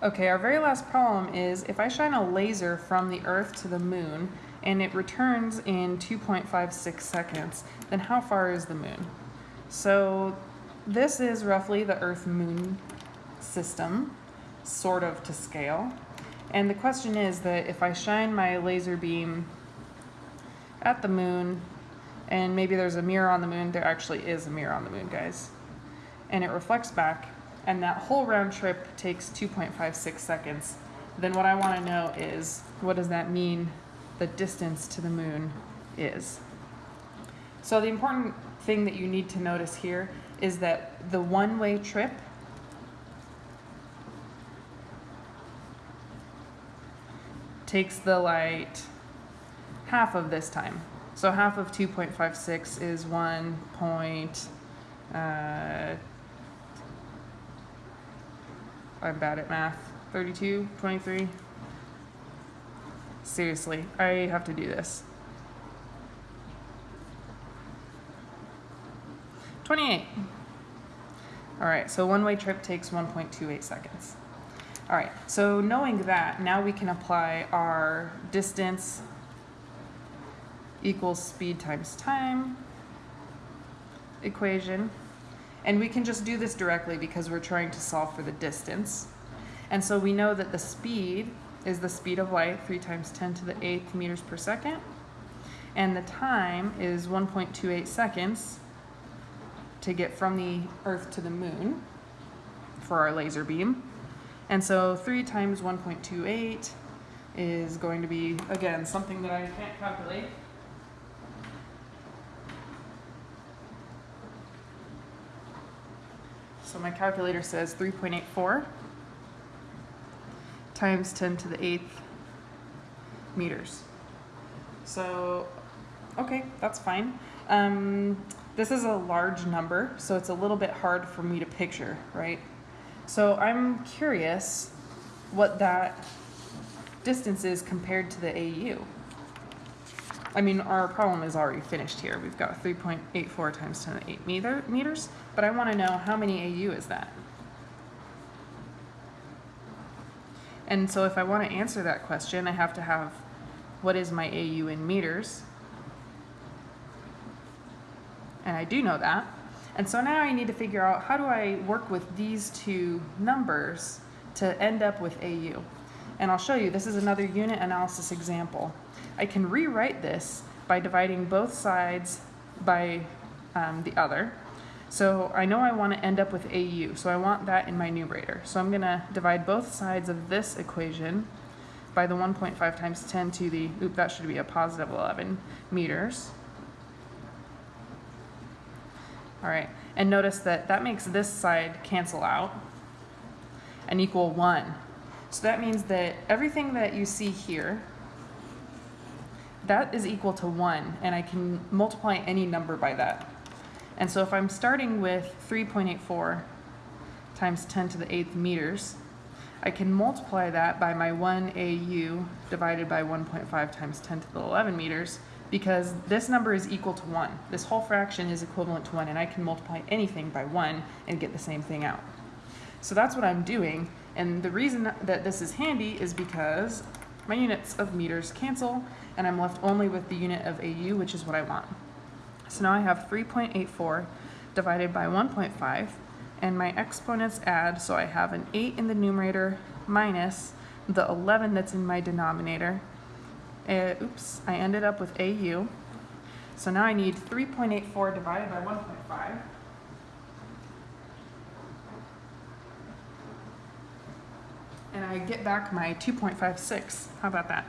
Okay, our very last problem is if I shine a laser from the Earth to the Moon and it returns in 2.56 seconds, then how far is the Moon? So this is roughly the Earth-Moon system, sort of to scale. And the question is that if I shine my laser beam at the Moon, and maybe there's a mirror on the Moon, there actually is a mirror on the Moon, guys, and it reflects back, and that whole round trip takes 2.56 seconds, then what I want to know is what does that mean the distance to the moon is? So the important thing that you need to notice here is that the one-way trip takes the light half of this time. So half of 2.56 is 1 point, uh, I'm bad at math. 32, 23. Seriously, I have to do this. 28. All right, so one-way trip takes 1.28 seconds. All right, so knowing that, now we can apply our distance equals speed times time equation. And we can just do this directly because we're trying to solve for the distance. And so we know that the speed is the speed of light, 3 times 10 to the 8th meters per second. And the time is 1.28 seconds to get from the Earth to the Moon for our laser beam. And so 3 times 1.28 is going to be, again, something that I can't calculate. So my calculator says 3.84 times 10 to the 8th meters. So, okay, that's fine. Um, this is a large number, so it's a little bit hard for me to picture, right? So I'm curious what that distance is compared to the AU. I mean, our problem is already finished here. We've got 3.84 times 10 to the 8 meter, meters, but I want to know how many AU is that? And so if I want to answer that question, I have to have what is my AU in meters? And I do know that. And so now I need to figure out how do I work with these two numbers to end up with AU. And I'll show you, this is another unit analysis example. I can rewrite this by dividing both sides by um, the other. So I know I want to end up with AU, so I want that in my numerator. So I'm going to divide both sides of this equation by the 1.5 times 10 to the, oop, that should be a positive 11 meters. All right, and notice that that makes this side cancel out and equal 1. So that means that everything that you see here that is equal to 1, and I can multiply any number by that. And so if I'm starting with 3.84 times 10 to the 8th meters, I can multiply that by my 1 AU divided by 1.5 times 10 to the 11 meters, because this number is equal to 1. This whole fraction is equivalent to 1, and I can multiply anything by 1 and get the same thing out. So that's what I'm doing, and the reason that this is handy is because my units of meters cancel, and I'm left only with the unit of AU, which is what I want. So now I have 3.84 divided by 1.5, and my exponents add, so I have an 8 in the numerator minus the 11 that's in my denominator. Uh, oops, I ended up with AU. So now I need 3.84 divided by 1.5. And I get back my 2.56. How about that?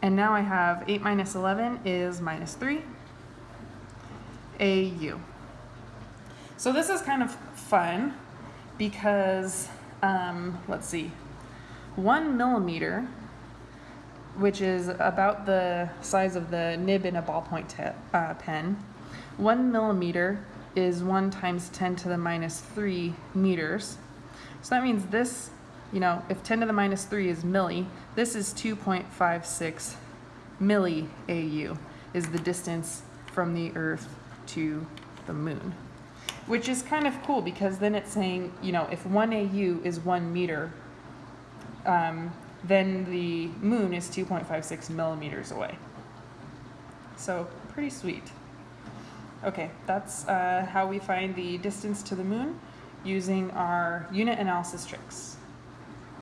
And now I have 8 minus 11 is minus 3. AU. So this is kind of fun because, um, let's see, one millimeter, which is about the size of the nib in a ballpoint uh, pen, one millimeter is 1 times 10 to the minus 3 meters. So that means this you know, if 10 to the minus 3 is milli, this is 2.56 milli AU is the distance from the Earth to the moon. which is kind of cool because then it's saying, you know, if one AU is one meter, um, then the moon is 2.56 millimeters away. So pretty sweet. Okay, that's uh, how we find the distance to the moon using our unit analysis tricks.